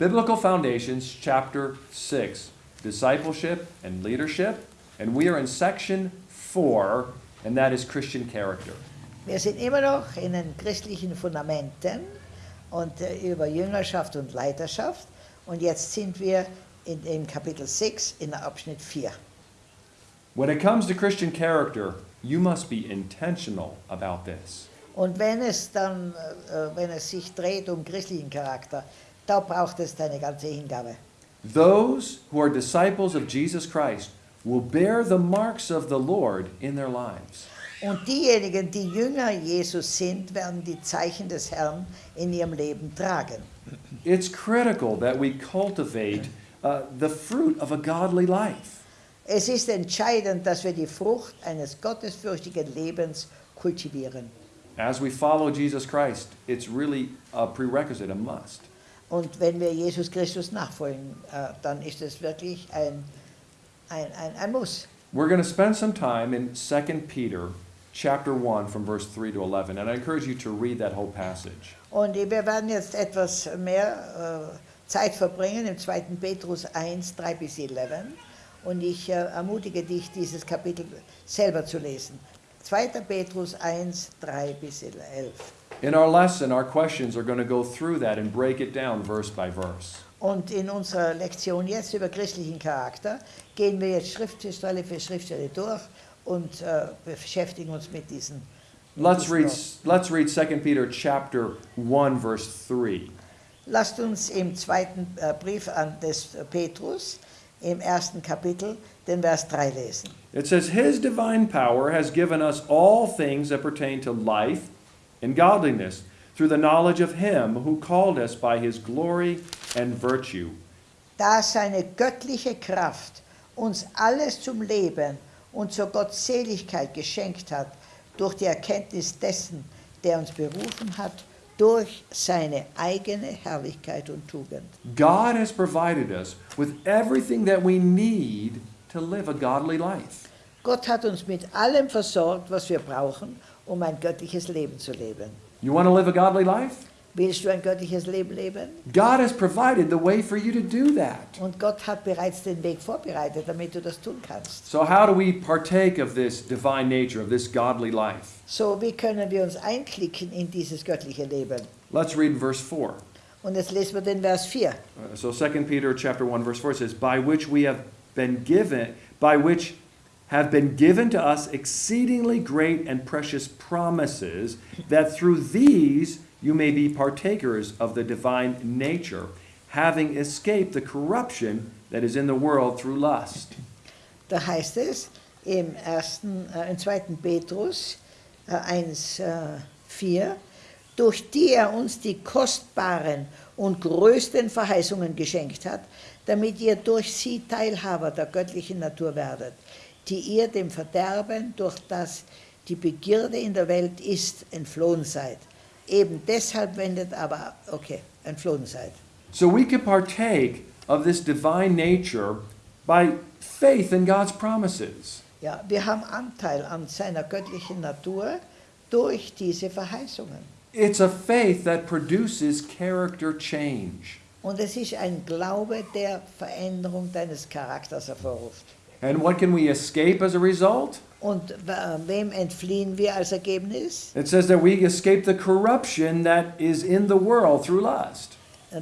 Biblical Foundations, chapter 6, Discipleship and Leadership. And we are in section 4, and that is Christian character. Wir sind immer noch in den christlichen Fundamenten und äh, über Jüngerschaft und Leiterschaft. Und jetzt sind wir in dem Kapitel 6 in Abschnitt 4. When it comes to Christian character, you must be intentional about this. Und wenn es dann, äh, wenn es sich dreht um christlichen Charakter, da braucht es deine ganze Hingabe. Those who are disciples of Jesus Christ will bear the marks of the Lord in their lives. Und diejenigen, die Jünger Jesus sind, werden die Zeichen des Herrn in ihrem Leben tragen. It's critical that we cultivate uh, the fruit of a godly life. Es ist entscheidend, dass wir die Frucht eines gottesfürchtigen Lebens kultivieren. As we follow Jesus Christ, it's really a prerequisite, a must. Und wenn wir Jesus Christus nachfolgen, äh, dann ist es wirklich ein, ein, ein, ein Muss. We're going to spend some time in 2 Peter chapter 1 from verse 3 to 11, and I encourage you to read that whole passage. Und wir werden jetzt etwas mehr äh, Zeit verbringen im 2. Petrus 1, 3 bis 11. Und ich äh, ermutige dich, dieses Kapitel selber zu lesen. 2. Petrus 1, 3 bis 11. In our lesson, our questions are going to go through that and break it down verse by verse. Und in unserer Lektion jetzt über christlichen Charakter gehen wir jetzt Schriftstelle für Schriftstelle durch und äh, beschäftigen uns mit diesen. mit Let's diesen read, Worten. let's read 2 Peter chapter 1 verse 3. Lasst uns im zweiten äh, Brief an des äh, Petrus im ersten Kapitel den Vers 3 lesen. It says, His divine power has given us all things that pertain to life and godliness through the knowledge of Him who called us by His glory and virtue. Da seine göttliche Kraft uns alles zum Leben und zur Gottseligkeit geschenkt hat, durch die Erkenntnis dessen, der uns berufen hat, durch seine eigene Herrlichkeit und Tugend. God has provided us with everything that we need to live a godly life. Gott hat uns mit allem versorgt, was wir brauchen, um ein göttliches Leben zu leben. You want to live a godly life? Willst du ein göttliches Leben leben? God has provided the way for you to do that. Und Gott hat bereits den Weg vorbereitet, damit du das tun kannst. So, how do we partake of this divine nature, of this godly life? So, wie können wir uns einklicken in dieses göttliche Leben? Let's read verse 4. Und jetzt lesen wir den Vers 4. Uh, so 2 Peter chapter 1 verse 4 says, "By which we have been given, by which have been given to us exceedingly great and precious promises, that through these you may be partakers of the divine nature, having escaped the corruption that is in the world through lust." Da heißt es im, ersten, äh, im 2. Petrus äh, 1, äh, 4, durch die er uns die kostbaren und größten Verheißungen geschenkt hat, damit ihr durch sie Teilhaber der göttlichen Natur werdet, die ihr dem Verderben, durch das die Begierde in der Welt ist, entflohen seid. Eben deshalb wendet aber, okay, entflohen seid. So we can partake of this divine nature by faith in God's promises. Ja, wir haben Anteil an seiner göttlichen Natur durch diese Verheißungen. It's a faith that produces character change. Und es ist ein Glaube, der Veränderung deines Charakters hervorruft. And what can we escape as a result? Und wem entfliehen wir als Ergebnis? It says that we escape the corruption that is in the world through lust.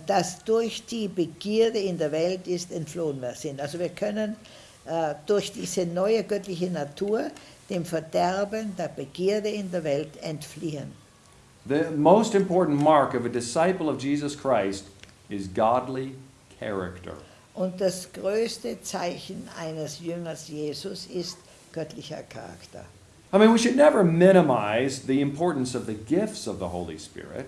Dass durch die Begierde in der Welt ist entflohen wir sind. Also wir können äh, durch diese neue göttliche Natur dem Verderben der Begierde in der Welt entfliehen. The most important mark of a disciple of Jesus Christ is godly character. Und das größte Zeichen eines Jüngers Jesus ist göttlicher Charakter. I mean, we should never minimize the importance of the gifts of the Holy Spirit,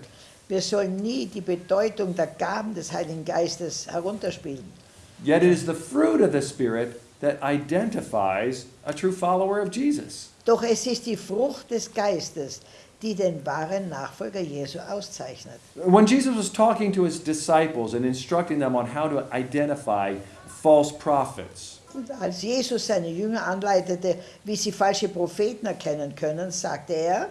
Wir sollen nie die Bedeutung der Gaben des Heiligen Geistes herunterspielen. yet it is the fruit of the Spirit that identifies a true follower of Jesus. Doch es ist die Frucht des Geistes, die den wahren Nachfolger Jesu auszeichnet. When Jesus was talking to his disciples and instructing them on how to identify false prophets, Und als Jesus seine Jünger anleitete, wie sie falsche Propheten erkennen können, sagte er,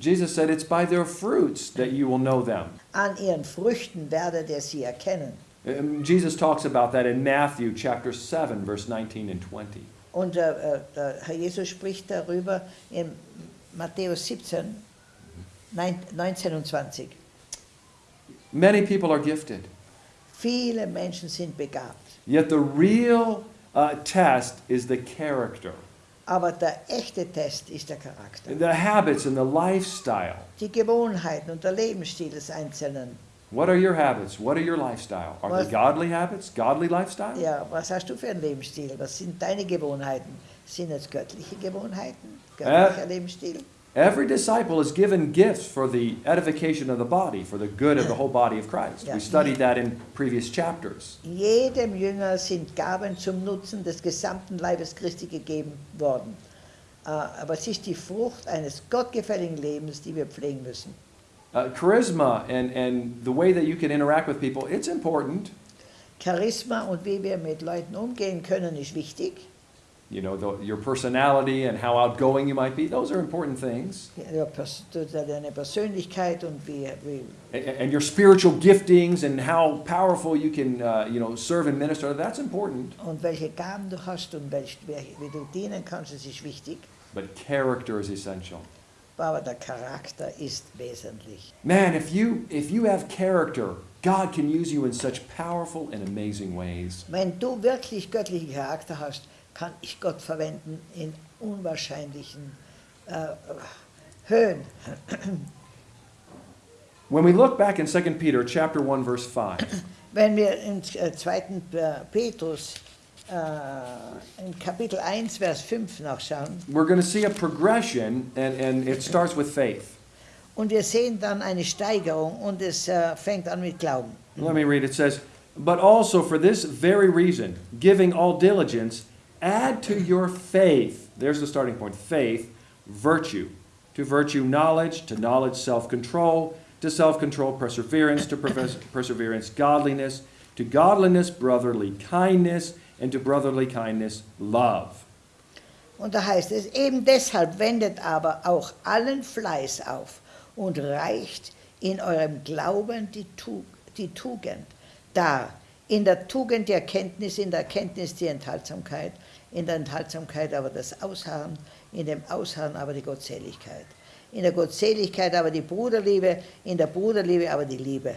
Jesus said, It's by their fruits that you will know them. an ihren Früchten werdet ihr sie erkennen. Jesus talks about that in Matthew chapter 7, verse 19 and 20. Und äh, der Herr Jesus spricht darüber in Matthäus 17, nein- 19 und 20. Many people are gifted, Viele Menschen sind begabt, yet the real uh, test is the character, aber der echte Test ist der Charakter. the habits, and the lifestyle. Die Gewohnheiten und der Lebensstil des Einzelnen. What are your habits? What are your lifestyle? Are Was- they godly habits, godly lifestyle? Ja, was hast du für einen Lebensstil? Was sind deine Gewohnheiten? Sind es göttliche Gewohnheiten? Göttlicher Lebensstil? Every disciple is given gifts for the edification of the body, for the good of the whole body of Christ. Yeah. We studied that in previous chapters. Jedem Jünger sind Gaben zum Nutzen des gesamten Leibes Christi gegeben worden. Äh, Aber es ist die Frucht eines gottgefälligen Lebens, die wir pflegen müssen. Uh, charisma and, and the way that you can interact with people, it's important. Charisma und wie wir mit Leuten umgehen können, ist wichtig. You know, the, your personality and how outgoing you might be, those are important things. Ja, Deine Persönlichkeit und wie, wie And, your spiritual giftings and how powerful you can, uh, you know, serve and minister, that's important. und welche Gaben du hast und welch, wie, wie du dienen kannst, das ist wichtig. But character is essential. Aber der Charakter ist wesentlich. Man, if you, if you have character, God can use you in such powerful and amazing ways. Wenn du wirklich göttlichen Charakter hast, kann ich Gott verwenden in unwahrscheinlichen äh, Höhen. When we look back in 2 Peter chapter 1 verse 5, Wenn wir in äh, 2. Petrus äh, in Kapitel 1, Vers 5 nachschauen, we're going to see a progression and, and it starts with faith. und wir sehen dann eine Steigerung und es äh, fängt an mit Glauben. Let me read. It says, But also for this very reason, giving all diligence, add to your faith, there's the starting point, faith, virtue. To virtue, knowledge, to knowledge, self control, to self control, perseverance, to perseverance, godliness, to godliness, brotherly kindness, and to brotherly kindness, love. Und da heißt es, eben deshalb wendet aber auch allen Fleiß auf und reicht in eurem Glauben die, die Tugend dar. In der Tugend die Erkenntnis, in der Erkenntnis die Enthaltsamkeit, in der Enthaltsamkeit aber das Ausharren, in dem Ausharren aber die Gottseligkeit. In der Gottseligkeit aber die Bruderliebe, in der Bruderliebe aber die Liebe.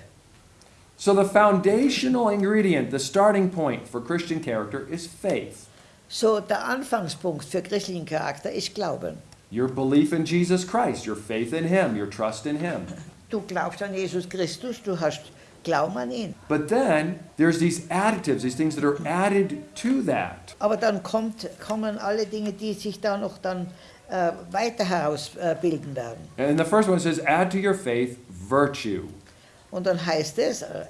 So the foundational ingredient, the starting point for Christian character is faith. So, der Anfangspunkt für christlichen Charakter ist Glauben. Your belief in Jesus Christ, your faith in Him, your trust in Him. Du glaubst an Jesus Christus, du hast Glauben an ihn. But then there's these additives, these things that are added to that. Aber dann kommt, kommen alle Dinge, die sich da noch dann äh, weiter herausbilden äh, werden. And the first one says, add to your faith virtue. Und dann heißt es, äh,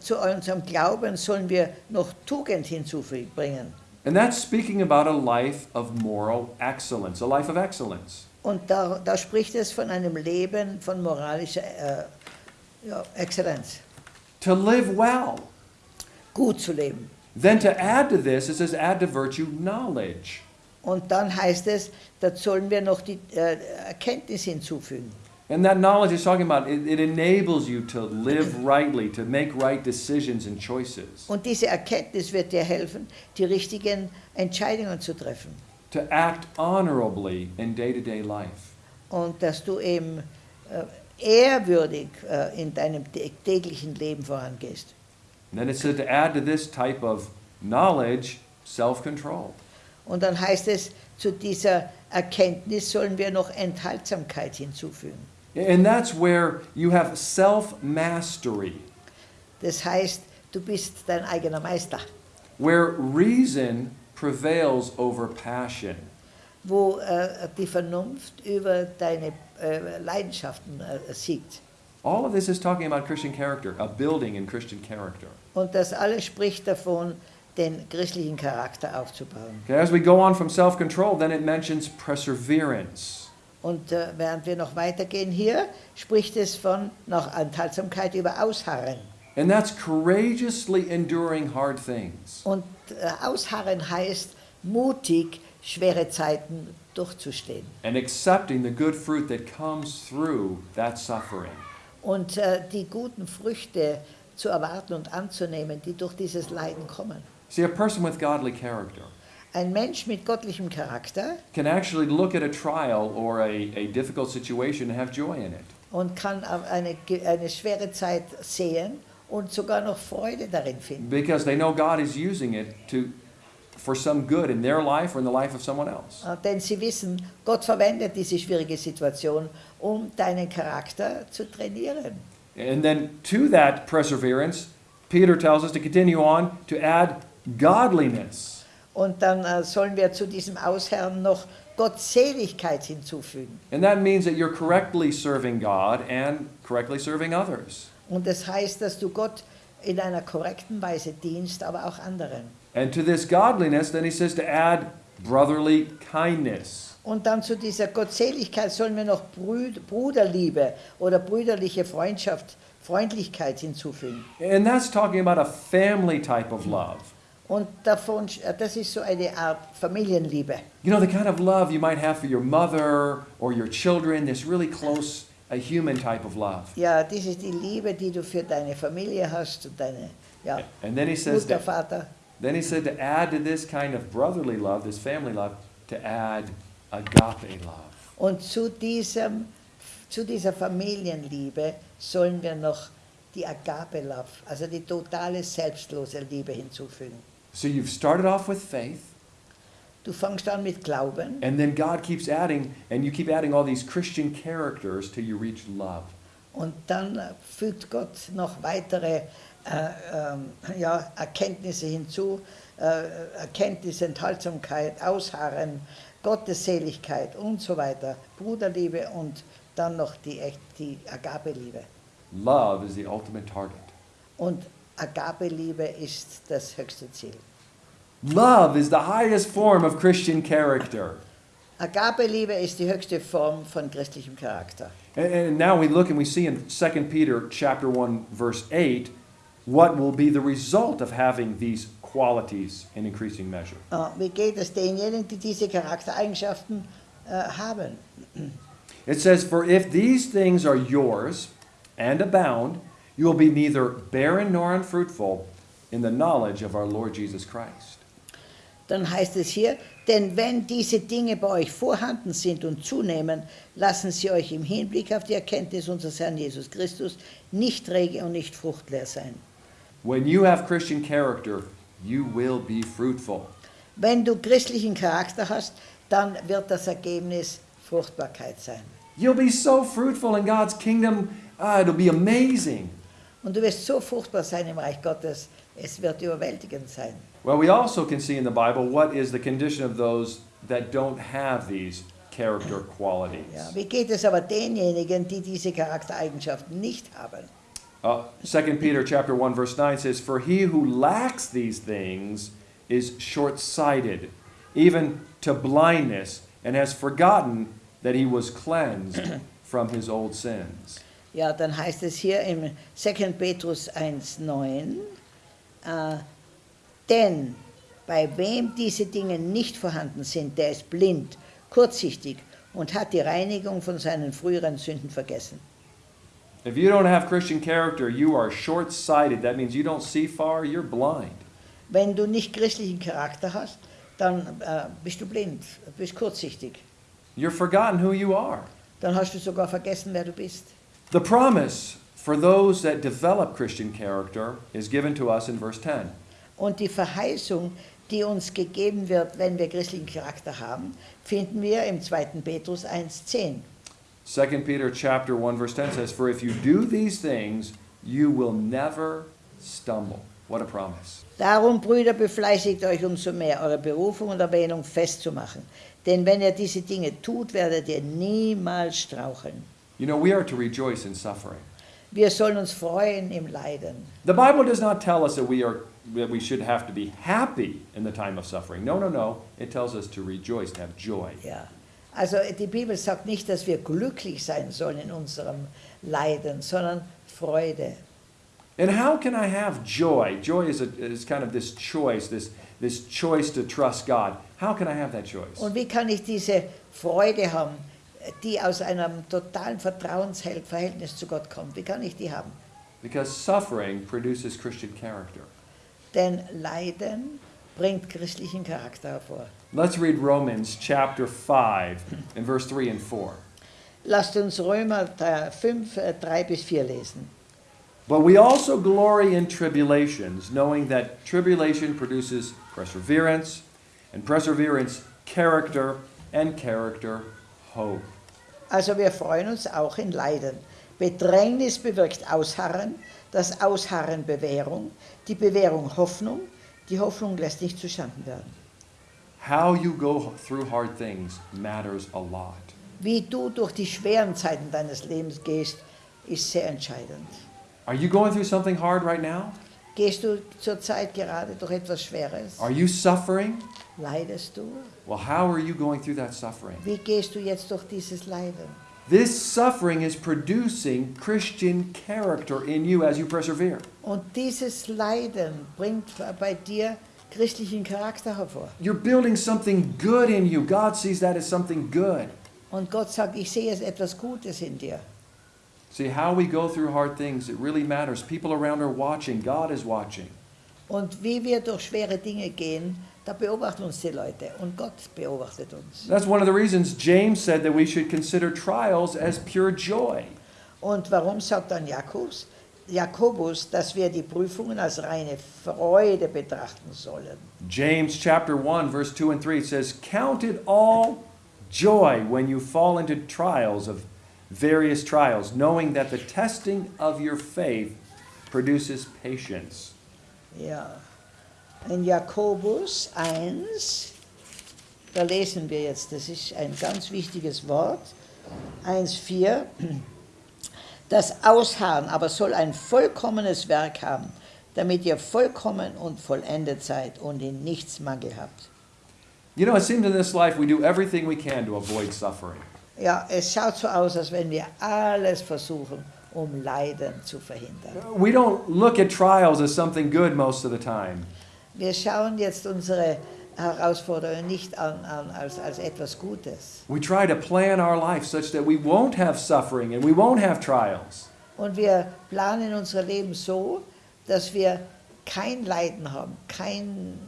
zu unserem Glauben sollen wir noch Tugend hinzubringen. And that's speaking about a life of moral excellence, a life of excellence. Und da, da spricht es von einem Leben von moralischer äh, ja, Exzellenz, To live well. gut zu leben. Then to add to this, it says, add to virtue knowledge. Und dann heißt es, da sollen wir noch die äh, Erkenntnis hinzufügen. And that knowledge is talking about it, it enables you to live rightly, to make right decisions and choices, Und diese Erkenntnis wird dir helfen, die richtigen Entscheidungen zu treffen. to act honorably in day to day life. Und dass du eben äh, ehrwürdig äh, in deinem tä- täglichen Leben vorangehst. And then it said to add to this type of knowledge self control. Und dann heißt es, zu dieser Erkenntnis sollen wir noch Enthaltsamkeit hinzufügen. And that's where you have self mastery, Das heißt, du bist dein eigener Meister, where reason prevails over passion. wo äh, die Vernunft über deine Leidenschaften äh, siegt. All of this is talking about Christian character, a building in Christian character. Und das alles spricht davon, den christlichen Charakter aufzubauen. Okay, as we go on from self control, then it mentions perseverance. Und äh, während wir noch weitergehen hier, spricht es von noch Enthaltsamkeit über Ausharren. And that's courageously enduring hard things. Und äh, Ausharren heißt mutig schwere Zeiten durchzustehen. and accepting the good fruit that comes through that suffering. Und äh, die guten Früchte zu erwarten und anzunehmen, die durch dieses Leiden kommen. See, a person with godly character Ein Mensch mit gottlichem Charakter can actually look at a trial or a, a difficult situation and have joy in it. und kann eine, eine schwere Zeit sehen und sogar noch Freude darin finden. because they know God is using it to for some good in their life or in the life of someone else. Äh, Denn sie wissen, Gott verwendet diese schwierige Situation, um deinen Charakter zu trainieren. And then to that perseverance, Peter tells us to continue on to add godliness. Und dann äh, sollen wir zu diesem Ausherren noch Gottseligkeit hinzufügen. And that means that you're correctly serving God and correctly serving others. Und das heißt, dass du Gott in einer korrekten Weise dienst, aber auch anderen. And to this godliness, then he says to add brotherly kindness. Und dann zu dieser Gottseligkeit sollen wir noch Bruderliebe oder brüderliche Freundschaft, Freundlichkeit hinzufügen. And that's talking about a family type of love. Und davon, äh, das ist so eine Art Familienliebe. You know, the kind of love you might have for your mother or your children, this really close, a human type of love. Ja, das ist die Liebe, die du für deine Familie hast und deine ja, And then he says Mutter, that, Vater. Then he said to add to this kind of brotherly love, this family love, to add agape love. Und zu, diesem, zu dieser Familienliebe sollen wir noch die Agape-Love, also die totale selbstlose Liebe hinzufügen. So you've started off with faith, Du fängst an mit Glauben and then God keeps adding, and you keep adding all these Christian characters till you reach love. und dann fügt Gott noch weitere äh, ähm, ja, Erkenntnisse hinzu, äh, Erkenntnis, Enthaltsamkeit, Ausharren, Gottesseligkeit und so weiter, Bruderliebe und dann noch die, die Agape-Liebe. Love is the ultimate target. Und Agape-Liebe ist das höchste Ziel. Love is the highest form of Christian character. Agape-Liebe ist die höchste Form von christlichem Charakter. And, and now we look and we see in 2 Peter chapter 1 verse 8 what will be the result of having these qualities in increasing measure. Äh, Wie geht es denjenigen, die diese Charaktereigenschaften äh, haben? It says, For if these things are yours and abound, you will be neither barren nor unfruitful in the knowledge of our Lord Jesus Christ. Dann heißt es hier, denn wenn diese Dinge bei euch vorhanden sind und zunehmen, lassen sie euch im Hinblick auf die Erkenntnis unseres Herrn Jesus Christus nicht rege und nicht fruchtleer sein. When you have Christian character, you will be fruitful. Wenn du christlichen Charakter hast, dann wird das Ergebnis Fruchtbarkeit sein. You'll be so fruitful in God's kingdom, ah, it'll be amazing. Und du wirst so fruchtbar sein im Reich Gottes, es wird überwältigend sein. Well, we also can see in the Bible what is the condition of those that don't have these character qualities. Ja, wie geht es aber denjenigen, die diese Charaktereigenschaften nicht haben? Uh, 2 Peter chapter 1 verse 9 says, For he who lacks these things is short-sighted, even to blindness, and has forgotten that he was cleansed from his old sins. Ja, dann heißt es hier im 2. Petrus 1,9, äh, denn bei wem diese Dinge nicht vorhanden sind, der ist blind, kurzsichtig und hat die Reinigung von seinen früheren Sünden vergessen. If you don't have Christian character, you are short-sighted. That means you don't see far, you're blind. Wenn du nicht christlichen Charakter hast, dann äh, bist du blind, bist kurzsichtig. You're forgotten who you are. Dann hast du sogar vergessen, wer du bist. The promise for those that develop Christian character is given to us in verse 10. Und die Verheißung, die uns gegeben wird, wenn wir christlichen Charakter haben, finden wir im 2. Petrus 1,10. 2 Peter chapter 1 verse 10 says, For if you do these things, you will never stumble. What a promise. Darum, Brüder, befleißigt euch umso mehr, eure Berufung und Erwähnung festzumachen. Denn wenn ihr diese Dinge tut, werdet ihr niemals straucheln. You know, we are to rejoice in suffering. Wir sollen uns freuen im Leiden. The Bible does not tell us that we are that we should have to be happy in the time of suffering. No, no, no. It tells us to rejoice, to have joy. Ja. Also die Bibel sagt nicht, dass wir glücklich sein sollen in unserem Leiden, sondern Freude. And how can I have joy? Joy is, a, is kind of this choice, this, this choice to trust God. How can I have that choice? Und wie kann ich diese Freude haben, die aus einem totalen Vertrauensverhältnis zu Gott kommt? Wie kann ich die haben? Because suffering produces Christian character. Denn Leiden bringt christlichen Charakter hervor. Let's read Romans chapter 5 and verse 3 and 4. Lasst uns Römer 5, 3 bis 4 lesen. But we also glory in tribulations, knowing that tribulation produces perseverance, and perseverance, character, and character, hope. Also wir freuen uns auch in Leiden. Bedrängnis bewirkt Ausharren, das Ausharren Bewährung, die Bewährung Hoffnung, die Hoffnung lässt nicht zustanden werden. How you go through hard things matters a lot. Wie du durch die schweren Zeiten deines Lebens gehst, ist sehr entscheidend. Are you going through something hard right now? Gehst du zurzeit gerade durch etwas Schweres? Are you suffering? Leidest du? Well, how are you going through that suffering? Wie gehst du jetzt durch dieses Leiden? This suffering is producing Christian character in you as you persevere. Und dieses Leiden bringt bei dir christlichen Charakter hervor. You're building something good in you. God sees that as something good. Und Gott sagt, ich sehe es etwas Gutes in dir. See, how we go through hard things, it really matters. People around are watching, God is watching. Und wie wir durch schwere Dinge gehen, da beobachten uns die Leute und Gott beobachtet uns. That's one of the reasons James said that we should consider trials as pure joy. Und warum sagt dann Jakobus, Jakobus, dass wir die Prüfungen als reine Freude betrachten sollen? James chapter 1 verse 2 and 3 says, "Count it all joy when you fall into trials of various trials, knowing that the testing of your faith produces patience." Ja. In Jakobus 1, da lesen wir jetzt, das ist ein ganz wichtiges Wort, 1,4. Das Ausharren aber soll ein vollkommenes Werk haben, damit ihr vollkommen und vollendet seid und in nichts Mangel habt. You know, it seems in this life we do everything we can to avoid suffering. Ja, es schaut so aus, als wenn wir alles versuchen, um Leiden zu verhindern. We don't look at trials as something good most of the time. Wir schauen jetzt unsere Herausforderungen nicht an, an als, als etwas Gutes. We try to plan our life such that we won't have suffering and we won't have trials. Und wir planen unser Leben so, dass wir kein Leiden haben, kein,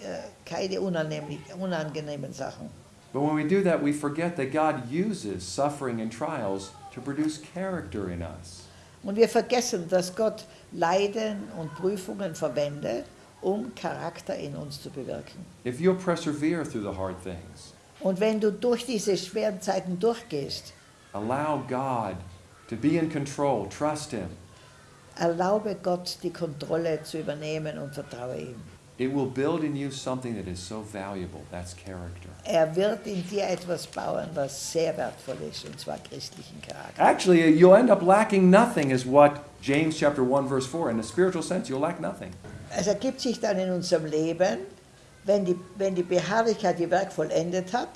äh, keine unangenehmen, unangenehmen Sachen. But when we do that, we forget that God uses suffering and trials to produce character in us. Und wir vergessen, dass Gott Leiden und Prüfungen verwendet, um Charakter in uns zu bewirken. If you'll persevere through the hard things, Und wenn du durch diese schweren Zeiten durchgehst, allow God to be in control, trust Him, erlaube Gott die Kontrolle zu übernehmen und vertraue ihm. it will build in you something that is so valuable. That's character. Er wird in dir etwas bauen, was sehr wertvoll ist, und zwar christlichen Charakter. Actually, you'll end up lacking nothing, is what James chapter 1, verse 4. In a spiritual sense, you'll lack nothing. Es ergibt sich dann in unserem Leben, wenn die, wenn die Beharrlichkeit ihr Werk vollendet hat,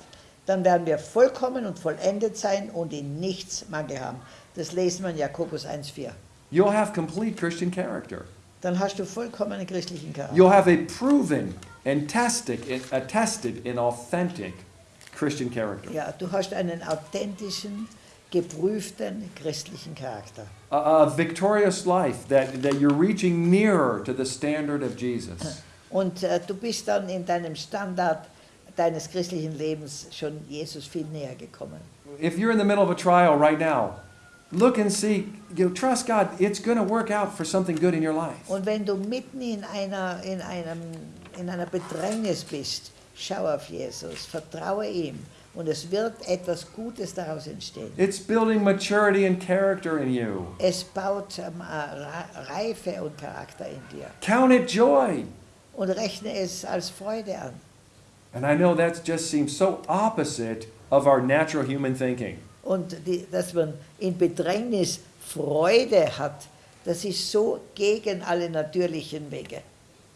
dann werden wir vollkommen und vollendet sein und in nichts Mangel haben. Das lesen wir in Jakobus 1,4. You'll have complete Christian character. Dann hast du vollkommenen christlichen Charakter. You'll have a proven and tested, attested and authentic Christian character. Ja, du hast einen authentischen, geprüften christlichen Charakter. A, a victorious life that, that you're reaching nearer to the standard of Jesus. Und äh, du bist dann in deinem Standard deines christlichen Lebens schon Jesus viel näher gekommen. If you're in the middle of a trial right now, look and see, you know, trust God, it's going to work out for something good in your life. Und wenn du mitten in einer, in einem, in einer Bedrängnis bist, schau auf Jesus, vertraue ihm und es wird etwas Gutes daraus entstehen. It's building maturity and character in you. Es baut ähm, äh, Reife und Charakter in dir Count it joy. und rechne es als Freude an. And I know that just seems so opposite of our natural human thinking. Und die, dass man in Bedrängnis Freude hat, das ist so gegen alle natürlichen Wege.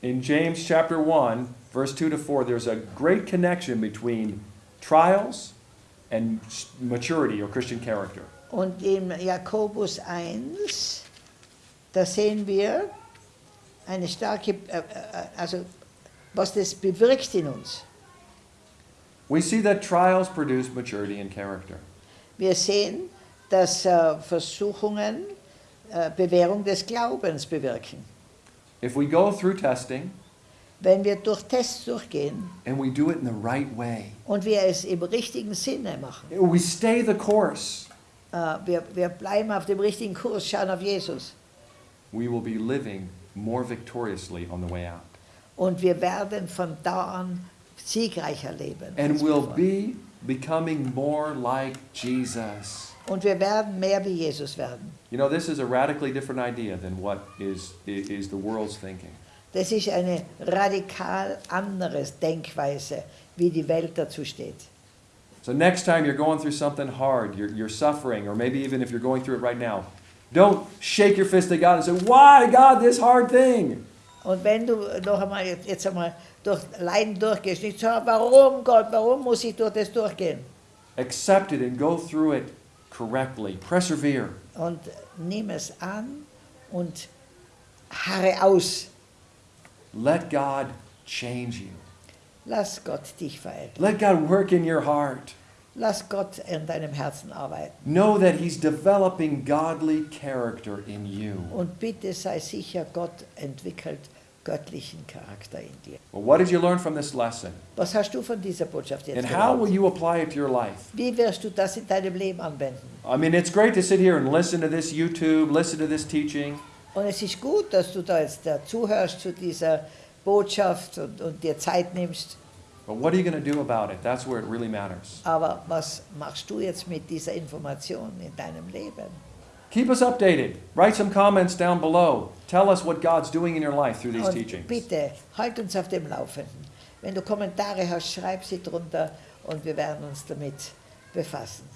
In James chapter 1, verse 2 to 4, there's a great connection between trials and maturity or Christian character. Und im Jakobus 1, da sehen wir eine starke, äh, äh, äh, also was das bewirkt in uns. We see that trials produce maturity and character. Wir sehen, dass äh, Versuchungen äh, Bewährung des Glaubens bewirken. If we go through testing Wenn wir durch Tests durchgehen and we do it in the right way, und wir es im richtigen Sinne machen, we stay the course, äh, wir, wir bleiben auf dem richtigen Kurs, schauen auf Jesus we will be living more victoriously on the way out. und wir werden von da an siegreicher leben. And bevor. be becoming more like Jesus. Und wir werden mehr wie Jesus werden. You know, this is a radically different idea than what is, is the world's thinking. Das ist eine radikal anderes Denkweise, wie die Welt dazu steht. So next time you're going through something hard, you're, you're suffering, or maybe even if you're going through it right now, don't shake your fist at God and say, Why, God, this hard thing? Und wenn du noch einmal jetzt einmal durch Leiden durchgehst, nicht sagen, warum Gott, warum muss ich durch das durchgehen? Accept it and go through it correctly. Persevere. Und nimm es an und harre aus. Let God change you. Lass Gott dich verändern. Let God work in your heart. Lass Gott in deinem Herzen arbeiten. Know that He's developing godly character in you. Und bitte sei sicher, Gott entwickelt göttlichen Charakter in dir. Well, what did you learn from this lesson? Was hast du von dieser Botschaft jetzt And how will you apply it to your life? Wie wirst du das in deinem Leben anwenden? I mean, it's great to sit here and listen to this YouTube, listen to this teaching, Und es ist gut, dass du da jetzt da zuhörst zu dieser Botschaft und, und dir Zeit nimmst. but what are you going to do about it? That's where it really matters. Aber was machst du jetzt mit dieser Information in deinem Leben? Keep us updated. Write some comments down below. Tell us what God's doing in your life through these Und teachings. bitte, halt uns auf dem Laufenden. Wenn du Kommentare hast, schreib sie drunter und wir werden uns damit befassen.